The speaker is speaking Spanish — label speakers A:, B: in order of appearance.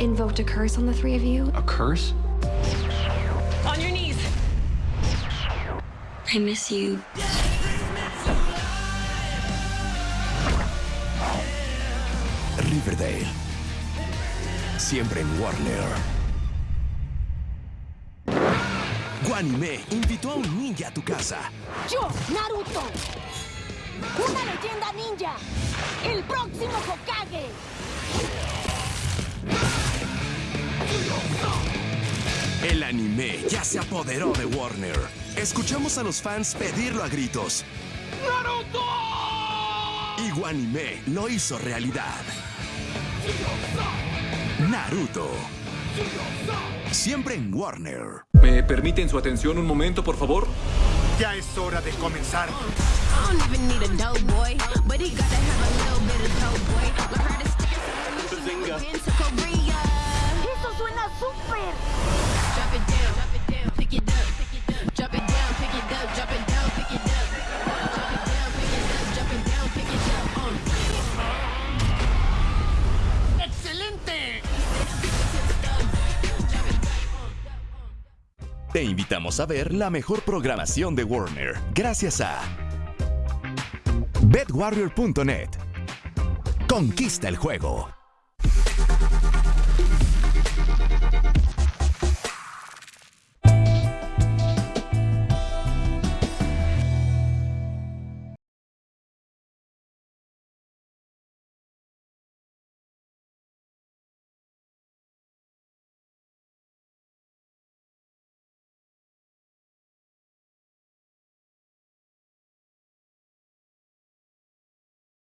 A: invoked a curse on the three of you.
B: A curse?
C: On your knees.
A: I miss you.
D: Riverdale. Siempre en Warner. Guanime invitó a un ninja a tu casa.
E: Yo, Naruto. Una leyenda ninja. El próximo Hokage.
D: El anime ya se apoderó de Warner. Escuchamos a los fans pedirlo a gritos. ¡Naruto! Y Guanime lo hizo realidad. Naruto. Siempre en Warner.
B: ¿Me permiten su atención un momento, por favor?
F: Ya es hora de comenzar.
D: Te invitamos a ver la mejor programación de Warner gracias a BetWarrior.net. Conquista el juego.